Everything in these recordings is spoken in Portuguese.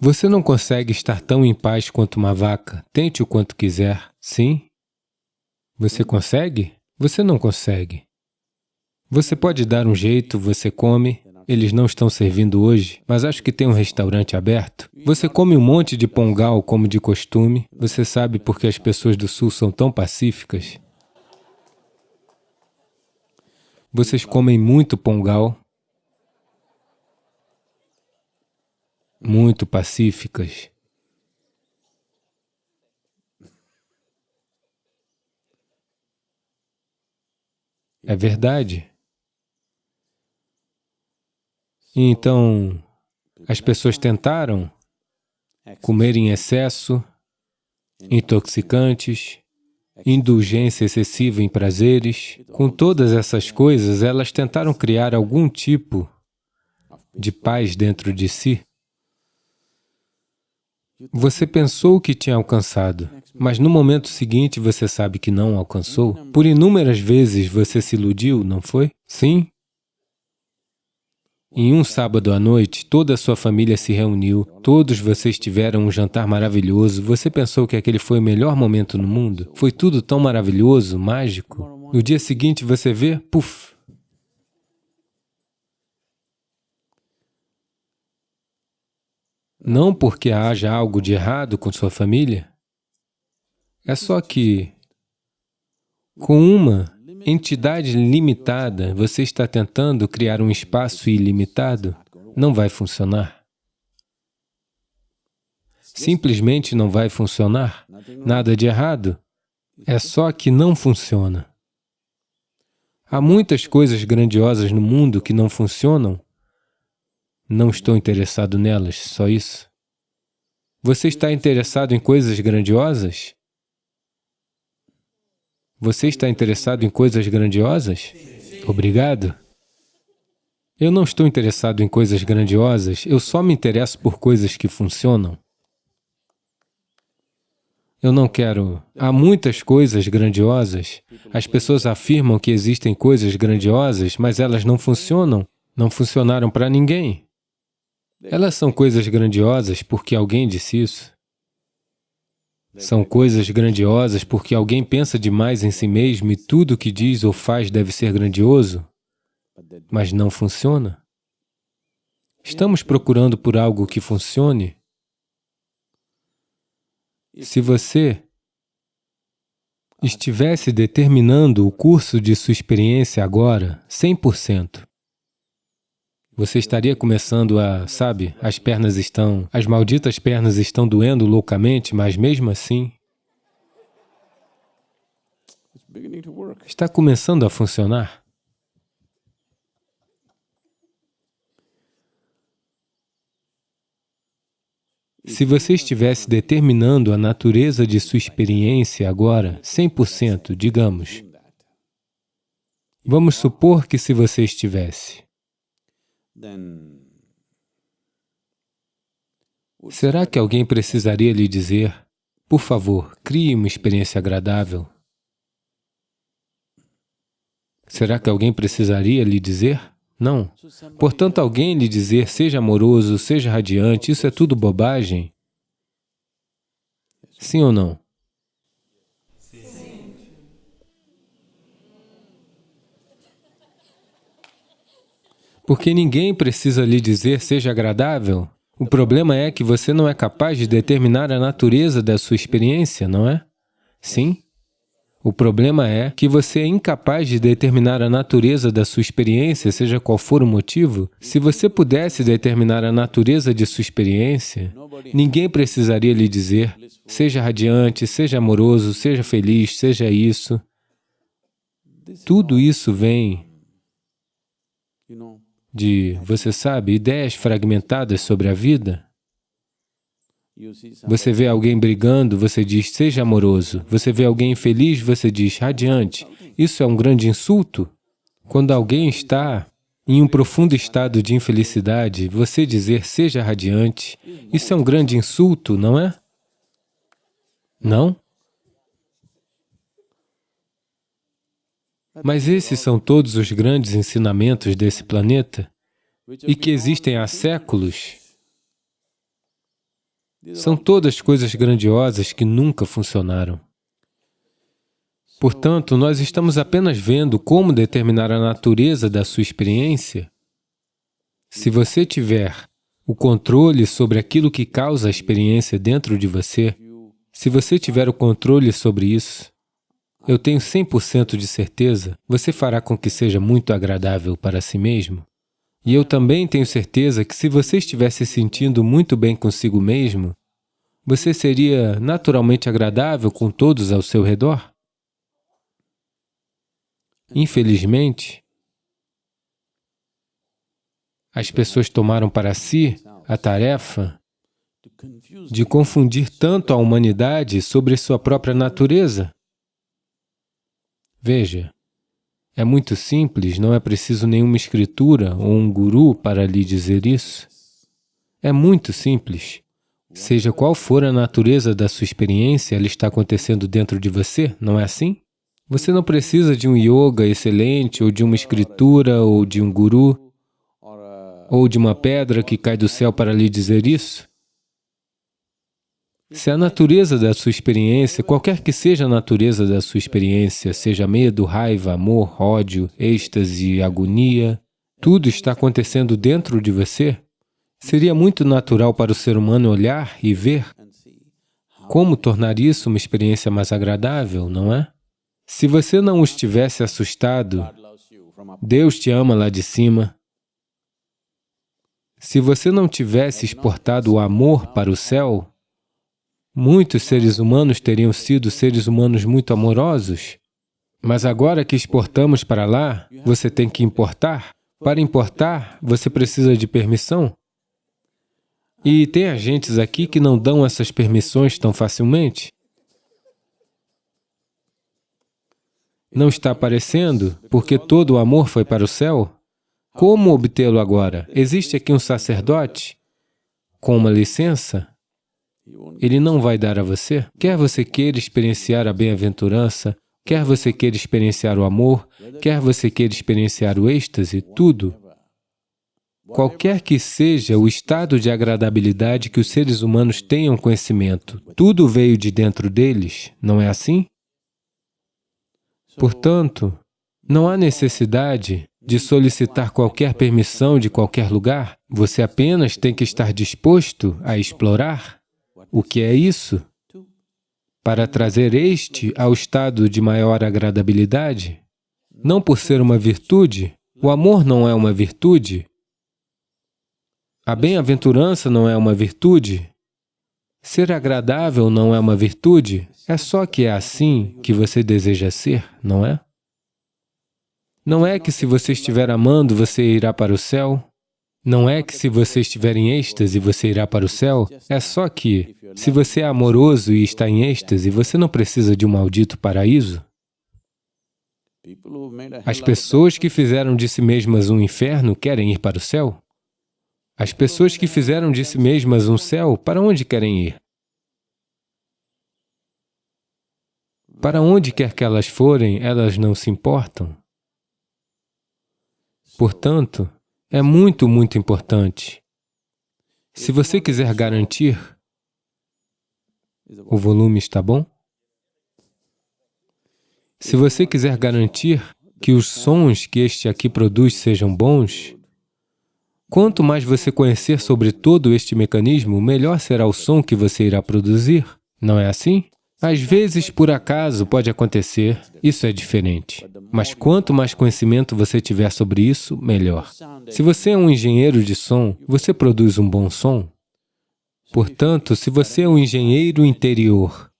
Você não consegue estar tão em paz quanto uma vaca. Tente o quanto quiser. Sim? Você consegue? Você não consegue. Você pode dar um jeito, você come, eles não estão servindo hoje, mas acho que tem um restaurante aberto. Você come um monte de pongal como de costume. Você sabe por que as pessoas do Sul são tão pacíficas? Vocês comem muito pongal, muito pacíficas. É verdade. Então, as pessoas tentaram comer em excesso, intoxicantes, indulgência excessiva em prazeres. Com todas essas coisas, elas tentaram criar algum tipo de paz dentro de si. Você pensou que tinha alcançado, mas no momento seguinte você sabe que não alcançou. Por inúmeras vezes você se iludiu, não foi? Sim, em um sábado à noite, toda a sua família se reuniu, todos vocês tiveram um jantar maravilhoso, você pensou que aquele foi o melhor momento no mundo? Foi tudo tão maravilhoso, mágico? No dia seguinte você vê, puf! Não porque haja algo de errado com sua família, é só que com uma entidade limitada, você está tentando criar um espaço ilimitado, não vai funcionar. Simplesmente não vai funcionar. Nada de errado. É só que não funciona. Há muitas coisas grandiosas no mundo que não funcionam. Não estou interessado nelas, só isso. Você está interessado em coisas grandiosas? Você está interessado em coisas grandiosas? Obrigado. Eu não estou interessado em coisas grandiosas, eu só me interesso por coisas que funcionam. Eu não quero... Há muitas coisas grandiosas. As pessoas afirmam que existem coisas grandiosas, mas elas não funcionam, não funcionaram para ninguém. Elas são coisas grandiosas porque alguém disse isso. São coisas grandiosas porque alguém pensa demais em si mesmo e tudo o que diz ou faz deve ser grandioso, mas não funciona. Estamos procurando por algo que funcione. Se você estivesse determinando o curso de sua experiência agora, 100%, você estaria começando a, sabe, as pernas estão, as malditas pernas estão doendo loucamente, mas mesmo assim, está começando a funcionar. Se você estivesse determinando a natureza de sua experiência agora, 100%, digamos, vamos supor que se você estivesse, Será que alguém precisaria lhe dizer, por favor, crie uma experiência agradável? Será que alguém precisaria lhe dizer? Não. Portanto, alguém lhe dizer, seja amoroso, seja radiante, isso é tudo bobagem? Sim ou não? Porque ninguém precisa lhe dizer seja agradável. O problema é que você não é capaz de determinar a natureza da sua experiência, não é? Sim? O problema é que você é incapaz de determinar a natureza da sua experiência, seja qual for o motivo. Se você pudesse determinar a natureza de sua experiência, ninguém precisaria lhe dizer, seja radiante, seja amoroso, seja feliz, seja isso. Tudo isso vem de, você sabe, ideias fragmentadas sobre a vida. Você vê alguém brigando, você diz, seja amoroso. Você vê alguém feliz, você diz, radiante. Isso é um grande insulto. Quando alguém está em um profundo estado de infelicidade, você dizer, seja radiante, isso é um grande insulto, não é? Não? Mas esses são todos os grandes ensinamentos desse planeta e que existem há séculos São todas coisas grandiosas que nunca funcionaram. Portanto, nós estamos apenas vendo como determinar a natureza da sua experiência. Se você tiver o controle sobre aquilo que causa a experiência dentro de você, se você tiver o controle sobre isso, eu tenho 100% de certeza, você fará com que seja muito agradável para si mesmo. E eu também tenho certeza que se você estiver se sentindo muito bem consigo mesmo, você seria naturalmente agradável com todos ao seu redor. Infelizmente, as pessoas tomaram para si a tarefa de confundir tanto a humanidade sobre sua própria natureza. Veja, é muito simples, não é preciso nenhuma escritura ou um guru para lhe dizer isso. É muito simples. Seja qual for a natureza da sua experiência, ela está acontecendo dentro de você, não é assim? Você não precisa de um yoga excelente, ou de uma escritura, ou de um guru, ou de uma pedra que cai do céu para lhe dizer isso. Se a natureza da sua experiência, qualquer que seja a natureza da sua experiência, seja medo, raiva, amor, ódio, êxtase, agonia, tudo está acontecendo dentro de você, seria muito natural para o ser humano olhar e ver como tornar isso uma experiência mais agradável, não é? Se você não estivesse assustado, Deus te ama lá de cima. Se você não tivesse exportado o amor para o céu, muitos seres humanos teriam sido seres humanos muito amorosos. Mas agora que exportamos para lá, você tem que importar. Para importar, você precisa de permissão. E tem agentes aqui que não dão essas permissões tão facilmente. Não está aparecendo porque todo o amor foi para o céu? Como obtê-lo agora? Existe aqui um sacerdote com uma licença? Ele não vai dar a você? Quer você queira experienciar a bem-aventurança, quer você queira experienciar o amor, quer você queira experienciar o êxtase, tudo. Qualquer que seja o estado de agradabilidade que os seres humanos tenham conhecimento, tudo veio de dentro deles, não é assim? Portanto, não há necessidade de solicitar qualquer permissão de qualquer lugar, você apenas tem que estar disposto a explorar. O que é isso? Para trazer este ao estado de maior agradabilidade? Não por ser uma virtude, o amor não é uma virtude, a bem-aventurança não é uma virtude, ser agradável não é uma virtude, é só que é assim que você deseja ser, não é? Não é que se você estiver amando, você irá para o céu. Não é que se você estiver em êxtase, você irá para o céu. É só que, se você é amoroso e está em êxtase, você não precisa de um maldito paraíso. As pessoas que fizeram de si mesmas um inferno querem ir para o céu? As pessoas que fizeram de si mesmas um céu, para onde querem ir? Para onde quer que elas forem, elas não se importam. Portanto, é muito, muito importante. Se você quiser garantir, o volume está bom? Se você quiser garantir que os sons que este aqui produz sejam bons, quanto mais você conhecer sobre todo este mecanismo, melhor será o som que você irá produzir. Não é assim? Às vezes, por acaso, pode acontecer, isso é diferente. Mas quanto mais conhecimento você tiver sobre isso, melhor. Se você é um engenheiro de som, você produz um bom som. Portanto, se você é um engenheiro interior,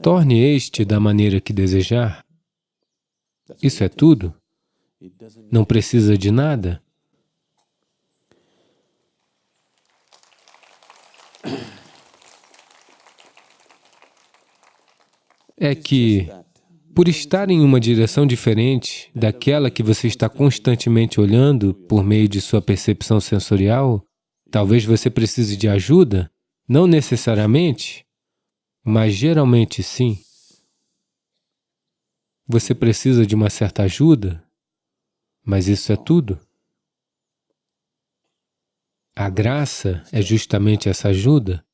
torne este da maneira que desejar. Isso é tudo. Não precisa de nada. É que, por estar em uma direção diferente daquela que você está constantemente olhando por meio de sua percepção sensorial, talvez você precise de ajuda, não necessariamente, mas geralmente sim. Você precisa de uma certa ajuda, mas isso é tudo. A graça é justamente essa ajuda.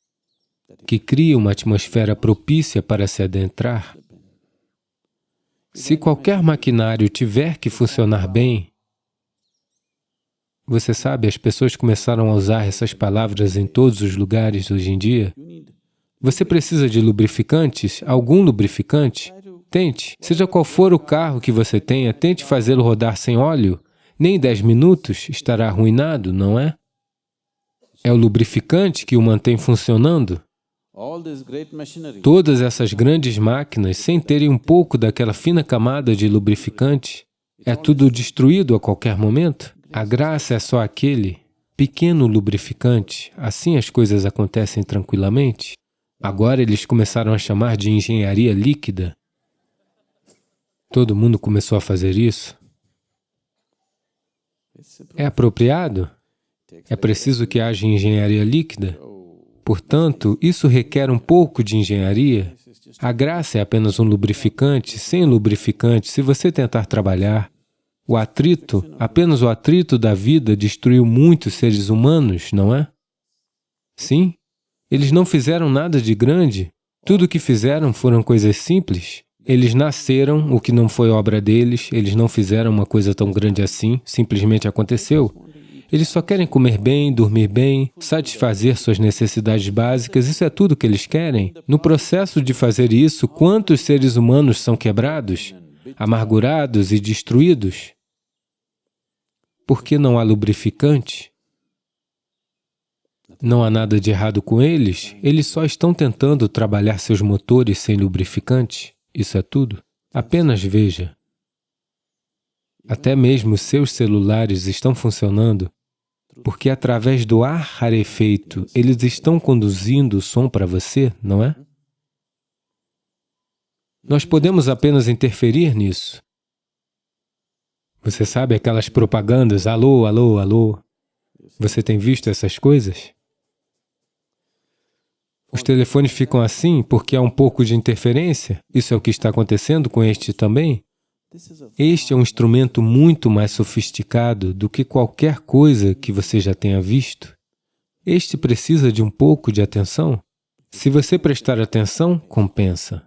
Que cria uma atmosfera propícia para se adentrar. Se qualquer maquinário tiver que funcionar bem, você sabe, as pessoas começaram a usar essas palavras em todos os lugares hoje em dia. Você precisa de lubrificantes? Algum lubrificante? Tente. Seja qual for o carro que você tenha, tente fazê-lo rodar sem óleo. Nem 10 minutos estará arruinado, não é? É o lubrificante que o mantém funcionando. Todas essas grandes máquinas, sem terem um pouco daquela fina camada de lubrificante, é tudo destruído a qualquer momento. A graça é só aquele pequeno lubrificante, assim as coisas acontecem tranquilamente. Agora eles começaram a chamar de engenharia líquida. Todo mundo começou a fazer isso. É apropriado? É preciso que haja engenharia líquida? Portanto, isso requer um pouco de engenharia. A graça é apenas um lubrificante. Sem lubrificante, se você tentar trabalhar, o atrito, apenas o atrito da vida destruiu muitos seres humanos, não é? Sim, eles não fizeram nada de grande. Tudo o que fizeram foram coisas simples. Eles nasceram, o que não foi obra deles, eles não fizeram uma coisa tão grande assim, simplesmente aconteceu. Eles só querem comer bem, dormir bem, satisfazer suas necessidades básicas, isso é tudo que eles querem. No processo de fazer isso, quantos seres humanos são quebrados, amargurados e destruídos? Porque não há lubrificante? Não há nada de errado com eles, eles só estão tentando trabalhar seus motores sem lubrificante. Isso é tudo. Apenas veja. Até mesmo seus celulares estão funcionando porque através do ar rarefeito eles estão conduzindo o som para você, não é? Nós podemos apenas interferir nisso. Você sabe aquelas propagandas, alô, alô, alô? Você tem visto essas coisas? Os telefones ficam assim porque há um pouco de interferência? Isso é o que está acontecendo com este também? Este é um instrumento muito mais sofisticado do que qualquer coisa que você já tenha visto. Este precisa de um pouco de atenção. Se você prestar atenção, compensa.